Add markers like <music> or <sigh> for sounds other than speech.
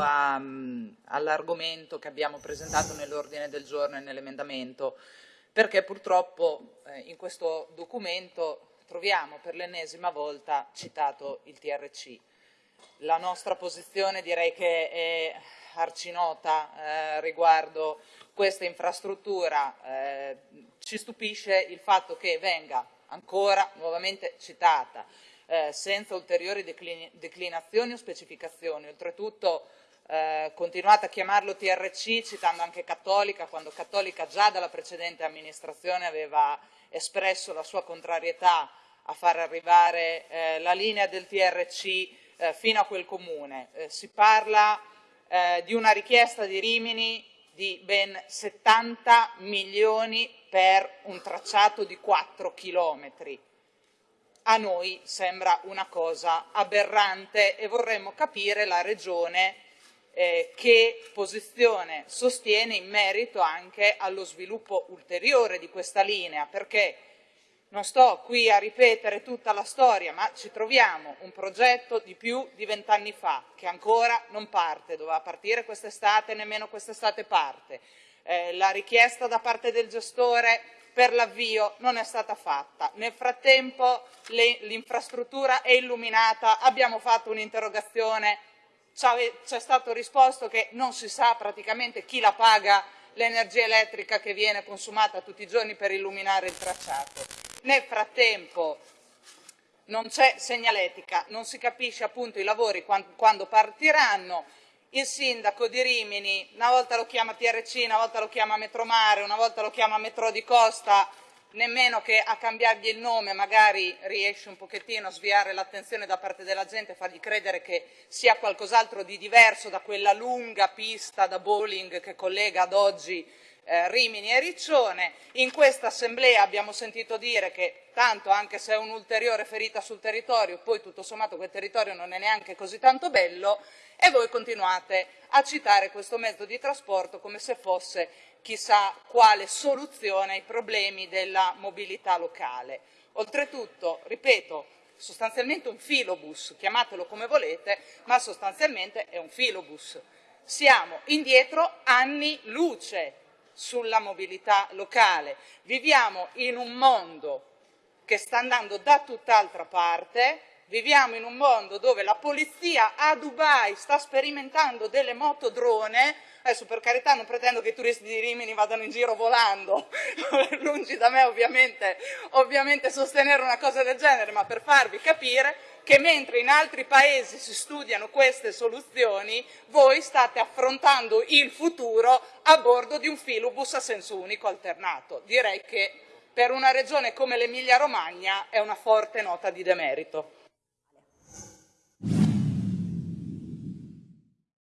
all'argomento che abbiamo presentato nell'ordine del giorno e nell'emendamento, perché purtroppo eh, in questo documento troviamo per l'ennesima volta citato il TRC. La nostra posizione direi che è arcinota eh, riguardo questa infrastruttura. Eh, ci stupisce il fatto che venga ancora nuovamente citata eh, senza ulteriori declinazioni o specificazioni. Oltretutto eh, continuate a chiamarlo TRC citando anche Cattolica, quando Cattolica già dalla precedente amministrazione aveva espresso la sua contrarietà a far arrivare eh, la linea del TRC eh, fino a quel comune. Eh, si parla eh, di una richiesta di Rimini di ben 70 milioni per un tracciato di 4 chilometri a noi sembra una cosa aberrante e vorremmo capire la Regione eh, che posizione sostiene in merito anche allo sviluppo ulteriore di questa linea, perché non sto qui a ripetere tutta la storia, ma ci troviamo un progetto di più di vent'anni fa, che ancora non parte, doveva partire quest'estate, nemmeno quest'estate parte. Eh, la richiesta da parte del gestore per l'avvio non è stata fatta. Nel frattempo l'infrastruttura è illuminata, abbiamo fatto un'interrogazione, ci è stato risposto che non si sa praticamente chi la paga l'energia elettrica che viene consumata tutti i giorni per illuminare il tracciato. Nel frattempo non c'è segnaletica, non si capisce appunto i lavori quando partiranno, il sindaco di Rimini, una volta lo chiama TRC, una volta lo chiama Metromare, una volta lo chiama Metro di Costa, nemmeno che a cambiargli il nome magari riesce un pochettino a sviare l'attenzione da parte della gente, fargli credere che sia qualcos'altro di diverso da quella lunga pista da bowling che collega ad oggi eh, Rimini e Riccione. In questa assemblea abbiamo sentito dire che tanto anche se è un'ulteriore ferita sul territorio, poi tutto sommato quel territorio non è neanche così tanto bello e voi continuate a citare questo mezzo di trasporto come se fosse chissà quale soluzione ai problemi della mobilità locale. Oltretutto, ripeto, sostanzialmente un filobus, chiamatelo come volete, ma sostanzialmente è un filobus. Siamo indietro anni luce sulla mobilità locale. Viviamo in un mondo che sta andando da tutt'altra parte, viviamo in un mondo dove la polizia a Dubai sta sperimentando delle motodrone, adesso per carità non pretendo che i turisti di Rimini vadano in giro volando, <laughs> lungi da me ovviamente, ovviamente sostenere una cosa del genere, ma per farvi capire che mentre in altri paesi si studiano queste soluzioni, voi state affrontando il futuro a bordo di un filobus a senso unico alternato. Direi che per una regione come l'Emilia Romagna è una forte nota di demerito.